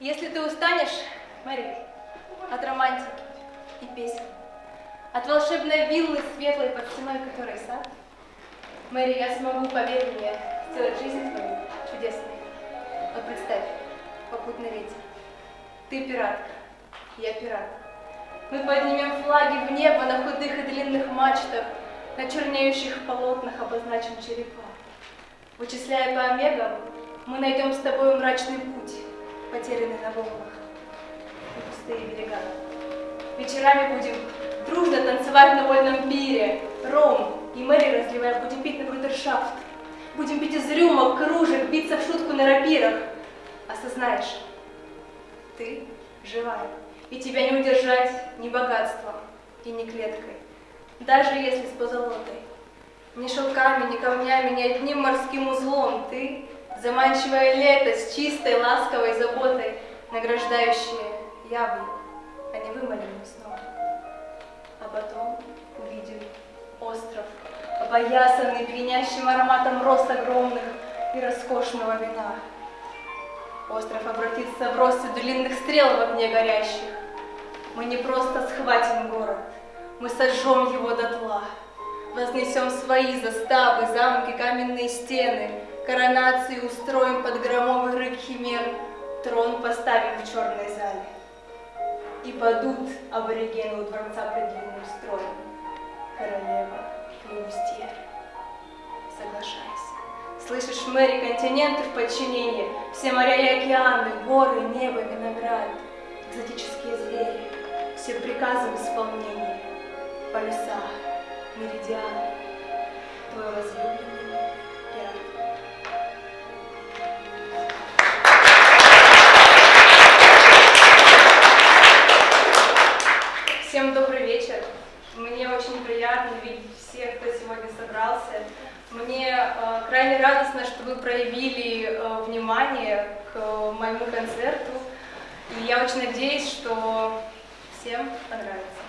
Если ты устанешь, Мэри, от романтики и песен, от волшебной виллы светлой под стеной которой сад, Мэри, я смогу, поверь мне, сделать жизнь твою чудесной. Вот представь, попутный ветер. Ты пиратка, я пират. Мы поднимем флаги в небо на худых и длинных мачтах, на чернеющих полотнах обозначим черепа. Вычисляя по омегам, мы найдем с тобой мрачный путь, потерянный на волнах и пустые берега. Вечерами будем дружно танцевать на вольном пире, ром и Мэри разливая, будем пить на брудершафт. Будем пить из рюмок, кружек, биться в шутку на рапирах. Осознаешь, ты живая, и тебя не удержать ни богатством и ни клеткой, даже если с позолотой. Ни шелками, ни камнями, ни одним морским узлом ты, заманчивое лето с чистой, ласковой заботой, награждающее яблоку, а не вымоленным сном. А потом увидим остров, опоясанный пьянящим ароматом роз огромных и роскошного вина. Остров обратится в россыпь длинных стрел в огне горящих. Мы не просто схватим город, мы сожжем его дотла. Вознесем свои заставы, замки, каменные стены, коронации устроим под громовый рык химер, трон поставим в черной зале. И падут аборигены у дворца пред длинным строем. Королева Клюстьер, соглашайся. Слышишь, Мэри, континенты в подчинении, все моря и океаны, горы, небо, виноград, экзотические звери, все приказы в исполнении, полюса, меридианы, твой возлюбленный очень приятно видеть всех, кто сегодня собрался. Мне э, крайне радостно, что вы проявили э, внимание к моему концерту. И я очень надеюсь, что всем понравится.